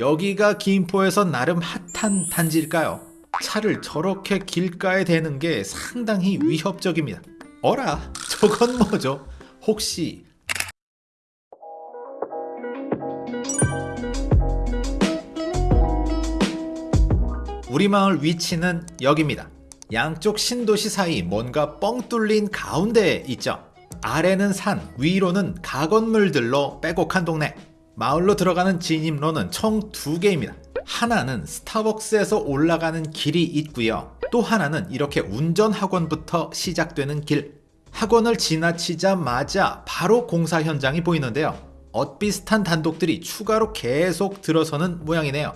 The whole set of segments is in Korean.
여기가 김포에서 나름 핫한 단지일까요? 차를 저렇게 길가에 대는 게 상당히 위협적입니다. 어라, 저건 뭐죠? 혹시 우리 마을 위치는 여기입니다. 양쪽 신도시 사이 뭔가 뻥 뚫린 가운데에 있죠. 아래는 산, 위로는 가건물들로 빼곡한 동네. 마을로 들어가는 진입로는 총 두 개입니다. 하나는 스타벅스에서 올라가는 길이 있고요. 또 하나는 이렇게 운전학원부터 시작되는 길. 학원을 지나치자마자 바로 공사 현장이 보이는데요. 엇비슷한 단독들이 추가로 계속 들어서는 모양이네요.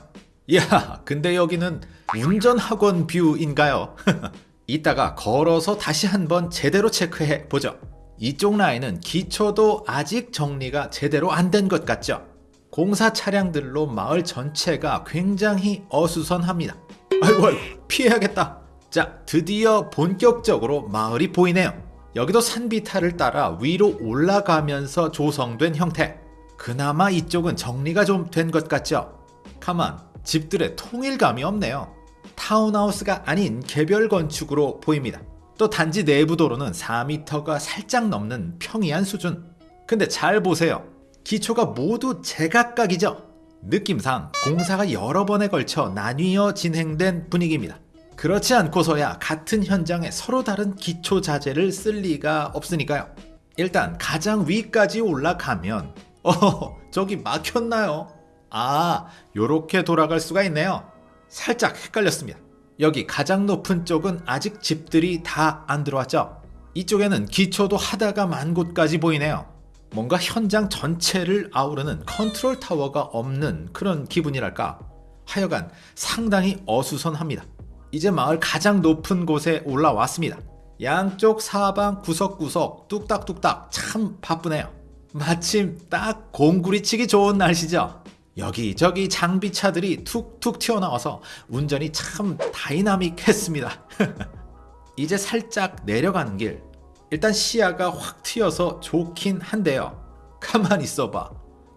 야, 근데 여기는 운전학원 뷰인가요? 이따가 걸어서 다시 한번 제대로 체크해 보죠. 이쪽 라인은 기초도 아직 정리가 제대로 안 된 것 같죠? 공사 차량들로 마을 전체가 굉장히 어수선합니다. 아이고, 아이고, 피해야겠다. 자, 드디어 본격적으로 마을이 보이네요. 여기도 산비탈을 따라 위로 올라가면서 조성된 형태. 그나마 이쪽은 정리가 좀 된 것 같죠? 가만, 집들의 통일감이 없네요. 타운하우스가 아닌 개별 건축으로 보입니다. 또 단지 내부 도로는 4m가 살짝 넘는 평이한 수준. 근데 잘 보세요. 기초가 모두 제각각이죠. 느낌상 공사가 여러 번에 걸쳐 나뉘어 진행된 분위기입니다. 그렇지 않고서야 같은 현장에 서로 다른 기초 자재를 쓸 리가 없으니까요. 일단 가장 위까지 올라가면 어 저기 막혔나요? 아 요렇게 돌아갈 수가 있네요. 살짝 헷갈렸습니다. 여기 가장 높은 쪽은 아직 집들이 다 안 들어왔죠. 이쪽에는 기초도 하다가 만 곳까지 보이네요. 뭔가 현장 전체를 아우르는 컨트롤 타워가 없는 그런 기분이랄까. 하여간 상당히 어수선합니다. 이제 마을 가장 높은 곳에 올라왔습니다. 양쪽 사방 구석구석 뚝딱뚝딱 참 바쁘네요. 마침 딱 공구리 치기 좋은 날씨죠. 여기저기 장비차들이 툭툭 튀어나와서 운전이 참 다이나믹했습니다. 이제 살짝 내려가는 길. 일단 시야가 확 트여서 좋긴 한데요. 가만 있어봐.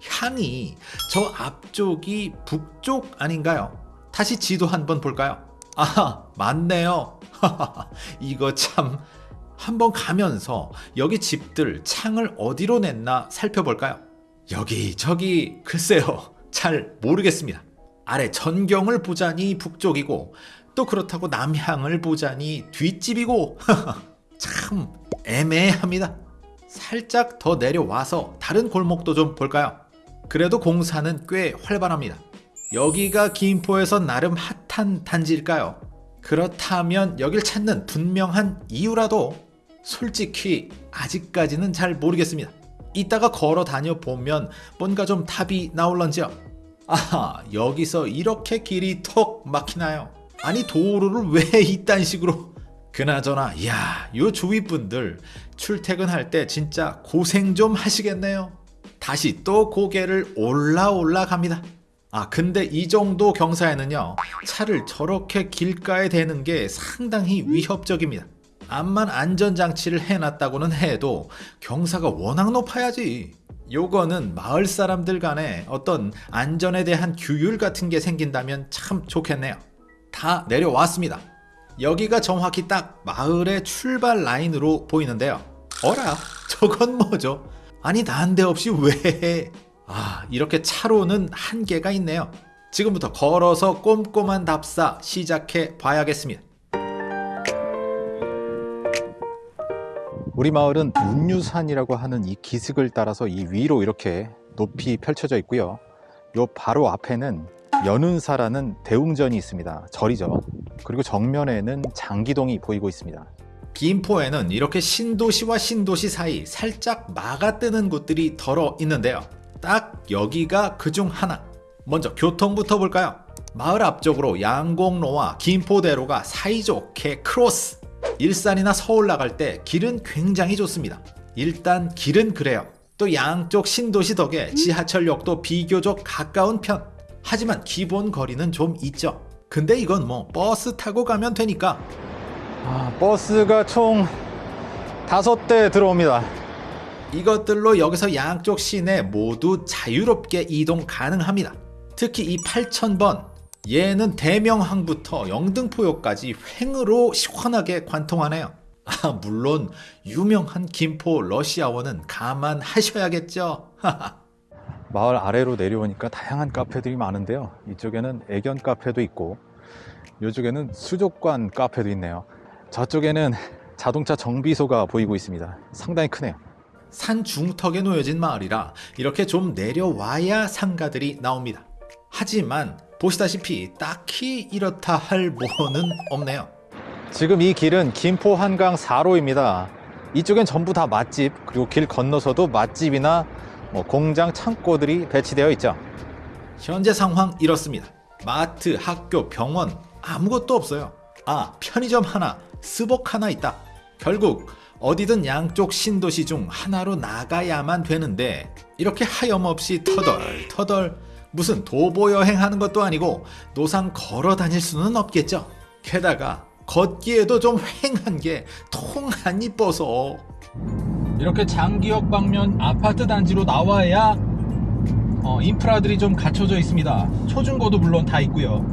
향이 저 앞쪽이 북쪽 아닌가요? 다시 지도 한번 볼까요? 아, 맞네요. 이거 참. 한번 가면서 여기 집들 창을 어디로 냈나 살펴볼까요? 여기 저기 글쎄요. 잘 모르겠습니다. 아래 전경을 보자니 북쪽이고 또 그렇다고 남향을 보자니 뒷집이고 참 애매합니다. 살짝 더 내려와서 다른 골목도 좀 볼까요? 그래도 공사는 꽤 활발합니다. 여기가 김포에서 나름 핫한 단지일까요? 그렇다면 여길 찾는 분명한 이유라도 솔직히 아직까지는 잘 모르겠습니다. 이따가 걸어 다녀 보면 뭔가 좀 답이 나올런지요. 아하 여기서 이렇게 길이 턱 막히나요? 아니 도로를 왜 이딴 식으로 그나저나 야요 주위 분들 출퇴근할 때 진짜 고생 좀 하시겠네요. 다시 또 고개를 올라 올라 갑니다. 아 근데 이 정도 경사에는요 차를 저렇게 길가에 대는 게 상당히 위협적입니다. 암만 안전장치를 해놨다고는 해도 경사가 워낙 높아야지. 요거는 마을 사람들 간에 어떤 안전에 대한 규율 같은 게 생긴다면 참 좋겠네요. 다 내려왔습니다. 여기가 정확히 딱 마을의 출발 라인으로 보이는데요. 어라? 저건 뭐죠? 아니 난데없이 왜? 아 이렇게 차로는 한계가 있네요. 지금부터 걸어서 꼼꼼한 답사 시작해 봐야겠습니다. 우리 마을은 운유산이라고 하는 이 기슭을 따라서 이 위로 이렇게 높이 펼쳐져 있고요. 요 바로 앞에는 연운사라는 대웅전이 있습니다. 절이죠. 그리고 정면에는 장기동이 보이고 있습니다. 김포에는 이렇게 신도시와 신도시 사이 살짝 마가 뜨는 곳들이 더러 있는데요. 딱 여기가 그 중 하나. 먼저 교통부터 볼까요? 마을 앞쪽으로 양곡로와 김포대로가 사이좋게 크로스. 일산이나 서울 나갈 때 길은 굉장히 좋습니다. 일단 길은 그래요. 또 양쪽 신도시 덕에 지하철역도 비교적 가까운 편. 하지만 기본 거리는 좀 있죠. 근데 이건 뭐 버스 타고 가면 되니까 아, 버스가 총 다섯 대 들어옵니다. 이것들로 여기서 양쪽 시내 모두 자유롭게 이동 가능합니다. 특히 이 8000번 얘는 대명항부터 영등포역까지 횡으로 시원하게 관통하네요. 아, 물론 유명한 김포 러시아원은 감안하셔야겠죠. 마을 아래로 내려오니까 다양한 카페들이 많은데요. 이쪽에는 애견 카페도 있고 이쪽에는 수족관 카페도 있네요. 저쪽에는 자동차 정비소가 보이고 있습니다. 상당히 크네요. 산 중턱에 놓여진 마을이라 이렇게 좀 내려와야 상가들이 나옵니다. 하지만 보시다시피 딱히 이렇다 할 뭐는 없네요. 지금 이 길은 김포 한강 4로입니다. 이쪽엔 전부 다 맛집 그리고 길 건너서도 맛집이나 뭐 공장 창고들이 배치되어 있죠. 현재 상황 이렇습니다. 마트, 학교, 병원 아무것도 없어요. 아, 편의점 하나, 스벅 하나 있다. 결국 어디든 양쪽 신도시 중 하나로 나가야만 되는데 이렇게 하염없이 터덜 터덜 무슨 도보 여행하는 것도 아니고 노상 걸어 다닐 수는 없겠죠. 게다가 걷기에도 좀 횡한 게 통 안 이뻐서 이렇게 장기역 방면 아파트 단지로 나와야 어, 인프라들이 좀 갖춰져 있습니다. 초중고도 물론 다 있고요.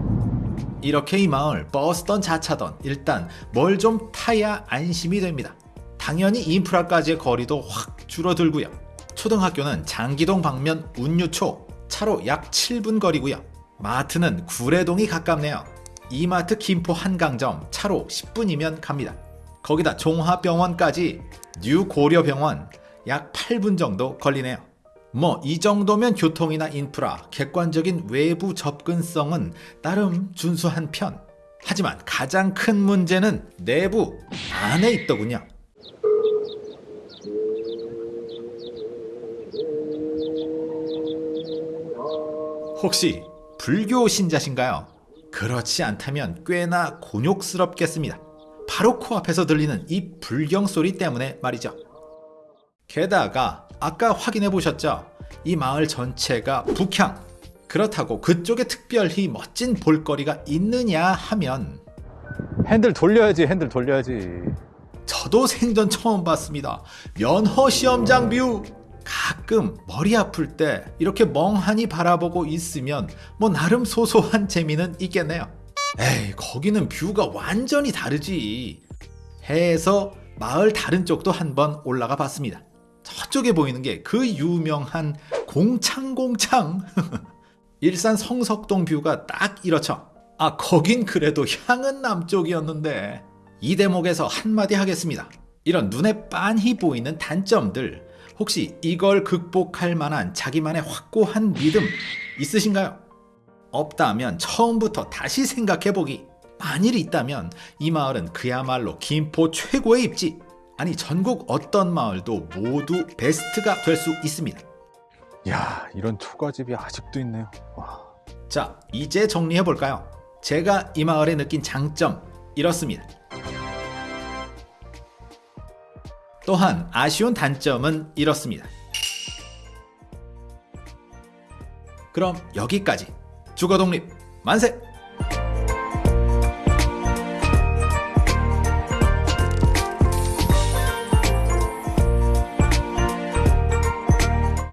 이렇게 이 마을 버스던 자차던 일단 뭘 좀 타야 안심이 됩니다. 당연히 인프라까지의 거리도 확 줄어들고요. 초등학교는 장기동 방면 운유초 차로 약 7분 거리고요. 마트는 구래동이 가깝네요. 이마트 김포 한강점 차로 10분이면 갑니다. 거기다 종합병원까지 뉴 고려병원 약 8분 정도 걸리네요. 뭐 이 정도면 교통이나 인프라, 객관적인 외부 접근성은 나름 준수한 편. 하지만 가장 큰 문제는 내부 안에 있더군요. 혹시 불교 신자신가요? 그렇지 않다면 꽤나 곤욕스럽겠습니다. 바로 코앞에서 들리는 이 불경 소리 때문에 말이죠. 게다가 아까 확인해 보셨죠? 이 마을 전체가 북향. 그렇다고 그쪽에 특별히 멋진 볼거리가 있느냐 하면 핸들 돌려야지, 핸들 돌려야지. 저도 생전 처음 봤습니다. 면허 시험장 view. 가끔 머리 아플 때 이렇게 멍하니 바라보고 있으면 뭐 나름 소소한 재미는 있겠네요. 에이, 거기는 view가 완전히 다르지. 해서 마을 다른 쪽도 한번 올라가 봤습니다. 저쪽에 보이는 게 그 유명한 공장공장. 일산 성석동 view가 딱 이렇죠. 아, 거긴 그래도 향은 남쪽이었는데. 이 대목에서 한마디 하겠습니다. 이런 눈에 빤히 보이는 단점들, 혹시 이걸 극복할 만한 자기만의 확고한 믿음 있으신가요? 없다면 처음부터 다시 생각해보기. 만일 있다면 이 마을은 그야말로 김포 최고의 입지. 아니, 전국 어떤 마을도 모두 베스트가 될 수 있습니다. 야, 이런 초가집이 아직도 있네요. 와. 자, 이제 정리해볼까요? 제가 이 마을에 느낀 장점, 이렇습니다. 또한 아쉬운 단점은 이렇습니다. 그럼 여기까지. 주거 독립 만세!